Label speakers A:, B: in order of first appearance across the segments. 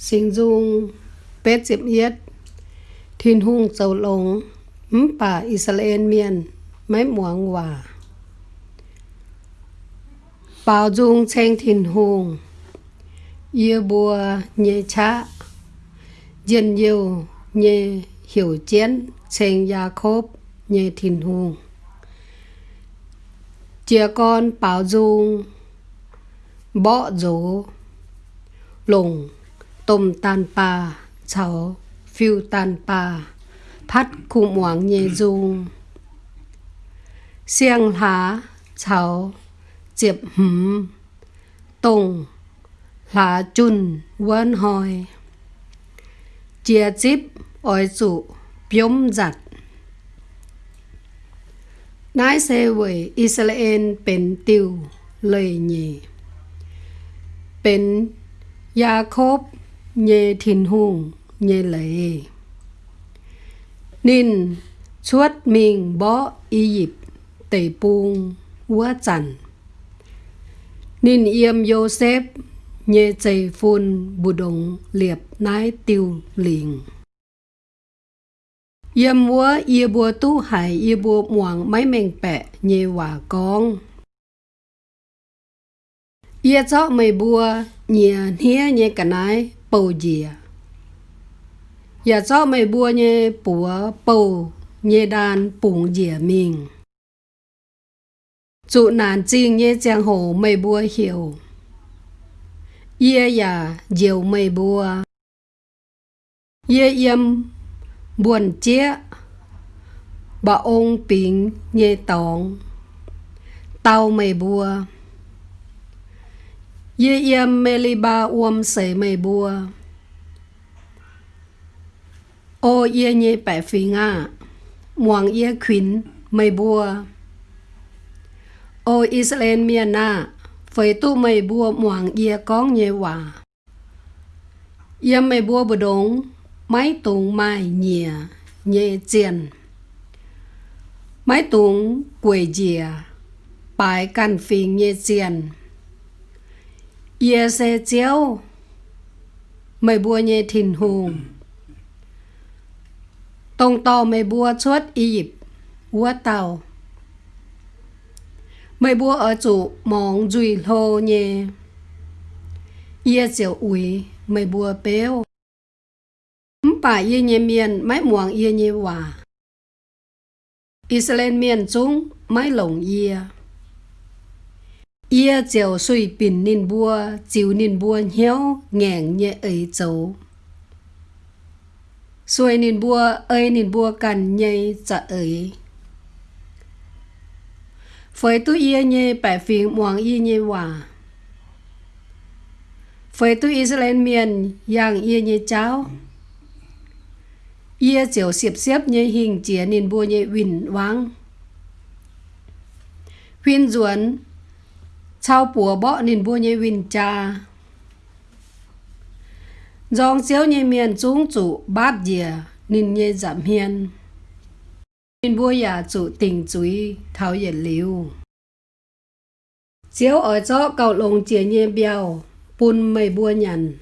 A: sinh dung, Pet diệm Yết, Thiên hung dầu lồng Mắm bà Israel miền mấy muang hòa. Bảo dung tranh thiên hung Yêu bùa nhẹ cha Dân yêu nhẹ hiểu chiến Tranh gia khốp nhẹ thiên hung Chia con bảo dung Bỏ dỗ Lùng tôm tan pa cháu phiêu tan pa phát khu muang nhẹ dung xiang lá cháu diệp hừm tùng lá chun vân hoi, chia chip oi chủ biếm giặt nái xe với Israel bên tiêu lời nhỉ bên Jacob nhê thiên hùng, nhê lệ. Nên chuốt mình bỏ y dịp, tề buông quá chẳng nên yêm Joseph nhê chạy phun, bù đồng liệp nái tiêu liền. Yêm vua yê bùa tu hải yê bùa muang máy mèng bẹ nhê hòa con. Yê cho mày bùa nhẹ nhẹ nhẹ cả nái bầu gì à giờ cho mày bùa nhé bùa bầu nhé đàn bụng dìa mình. Chủ nàn chinh nhé giang hồ mày bùa hiểu. Yê yà, diều mày bùa. Yê yếm buồn chia Bà ông bình nhé tòng. Tao mày bùa ye yếm Meliba li ba uom se me bùa ô ye nye bẻ phi nga, muang ye khuyến me bùa ô Israel miền na phơi tu mây bùa muang ye con nye hòa Ye me bùa bờ đông máy tung mai nhẹ nhẹ chiên máy tung quầy dìa bài căn phi nhẹ chiên yêu xe chéo Mày bùa nhẹ thìn hùng tông to mày bua chuốt y dịp ua tàu. Mày bua ở chủ mong dùi lô nhé yêu chiều ủi mày bua béo bà ia nhé miền máy muang ia nhé hòa. Israel miền chúng máy lồng ia ia chiều suy bình nín bua, chiều nín bua nhéo ngẹn nhẹ ấy châu suy nín bua ơi nín bua cần nhây chợ ấy. Phơi tu ia nhẹ bảy phiền muang ia nhẹ hòa. Phơi tu Israel miền yang ia nhẹ cháo ia chiều xếp xếp nhẹ hình chia nín bua nhẹ vinh vang huyên duẩn chào bùa bọ nên bùa nhê vinh cha. Dòng xéo như miền chúng chủ bát dìa nên như giảm hiền. Nên bùa nhà chủ tình chuối thảo nhiệt liu. Xéo ở chỗ cầu lồng chia như bèo bùn mây bùa nhằn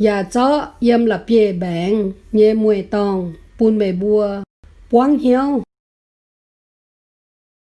A: nhà chỗ yếm là bia bèng, nhé mùi tòng bùn mây bùa, quang hiếu